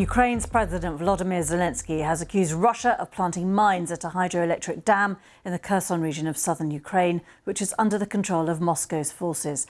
Ukraine's President Volodymyr Zelensky has accused Russia of planting mines at a hydroelectric dam in the Kherson region of southern Ukraine, which is under the control of Moscow's forces.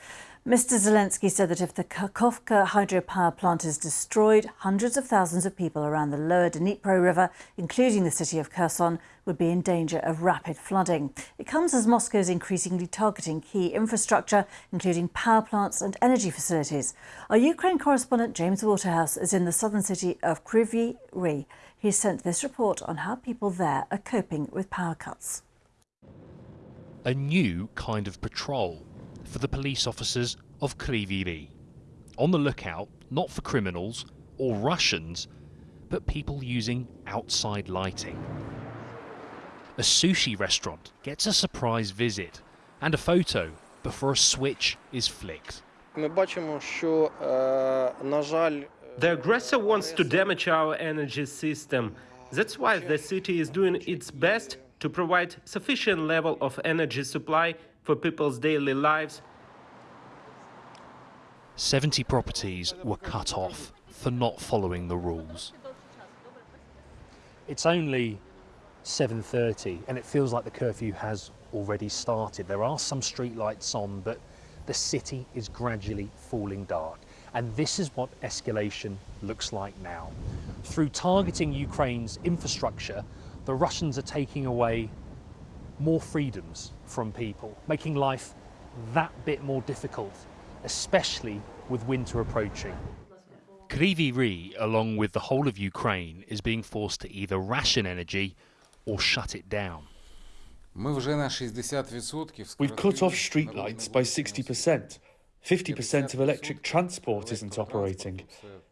Mr. Zelensky said that if the Kakhovka hydropower plant is destroyed, hundreds of thousands of people around the lower Dnipro River, including the city of Kherson, would be in danger of rapid flooding. It comes as Moscow is increasingly targeting key infrastructure, including power plants and energy facilities. Our Ukraine correspondent James Waterhouse is in the southern city of Kryvyi Rih. He sent this report on how people there are coping with power cuts. A new kind of patrol for the police officers of Kryvyi Rih. On the lookout, not for criminals or Russians, but people using outside lighting. A sushi restaurant gets a surprise visit and a photo before a switch is flicked. The aggressor wants to damage our energy system. That's why the city is doing its best to provide sufficient level of energy supply for people's daily lives. 70 properties were cut off for not following the rules. It's only 7.30 and it feels like the curfew has already started. There are some streetlights on, but the city is gradually falling dark. And this is what escalation looks like now. Through targeting Ukraine's infrastructure, the Russians are taking away more freedoms from people, making life that bit more difficult, especially with winter approaching. Kryvyi Rih, along with the whole of Ukraine, is being forced to either ration energy or shut it down. We've cut off streetlights by 60%. 50% of electric transport isn't operating.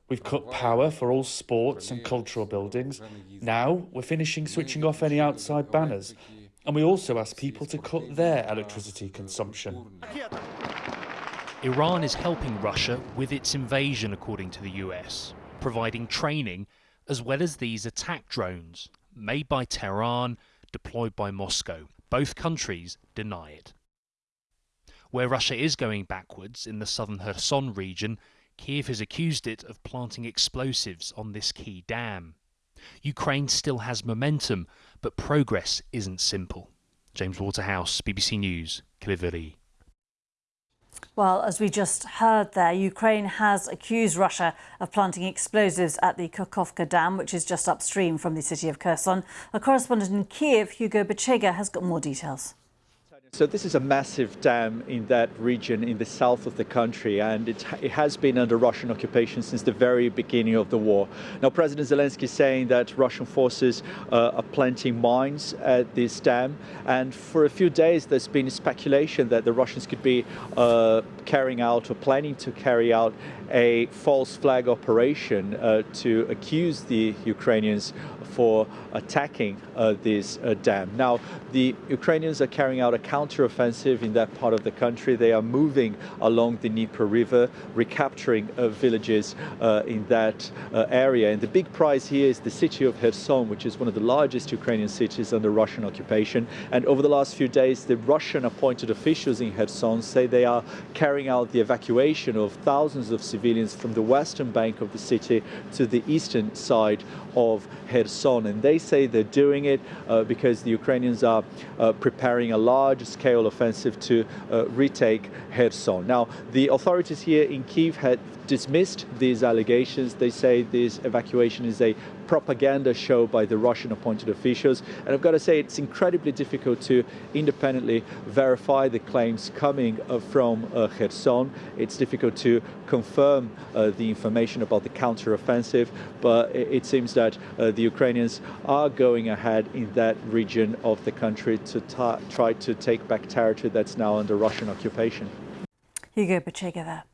We've cut power for all sports and cultural buildings. Now we're finishing switching off any outside banners. And we also ask people to cut their electricity consumption. Iran is helping Russia with its invasion, according to the US, providing training as well as these attack drones made by Tehran, deployed by Moscow. Both countries deny it. Where Russia is going backwards in the southern Kherson region, Kiev has accused it of planting explosives on this key dam. Ukraine still has momentum, but progress isn't simple. James Waterhouse, BBC News, Rih. Well, as we just heard there, Ukraine has accused Russia of planting explosives at the Kakhovka Dam, which is just upstream from the city of Kherson. A correspondent in Kiev, Hugo Bachega, has got more details. So this is a massive dam in that region in the south of the country, and it, it, has been under Russian occupation since the very beginning of the war. Now, President Zelensky is saying that Russian forces uh, are planting mines at this dam, and for a few days there's been speculation that the Russians could be uh, carrying out or planning to carry out a false flag operation uh, to accuse the Ukrainians for attacking uh, this uh, dam. Now, the Ukrainians are carrying out a counteroffensive in that part of the country. They are moving along the Dnieper River, recapturing uh, villages uh, in that uh, area. And the big prize here is the city of Kherson, which is one of the largest Ukrainian cities under Russian occupation. And over the last few days, the Russian appointed officials in Kherson say they are carrying out the evacuation of thousands of civilians from the western bank of the city to the eastern side of Kherson. And they say they're doing it uh, because the Ukrainians are uh, preparing a large scale offensive to uh, retake Kherson. Now, the authorities here in Kiev had dismissed these allegations. They say this evacuation is a propaganda show by the Russian appointed officials. And I've got to say, it's incredibly difficult to independently verify the claims coming uh, from uh, Kherson. It's difficult to confirm uh, the information about the counteroffensive, but it, seems that uh, the Ukrainians are going ahead in that region of the country to try to take back territory that's now under Russian occupation. Hugo Bachega there.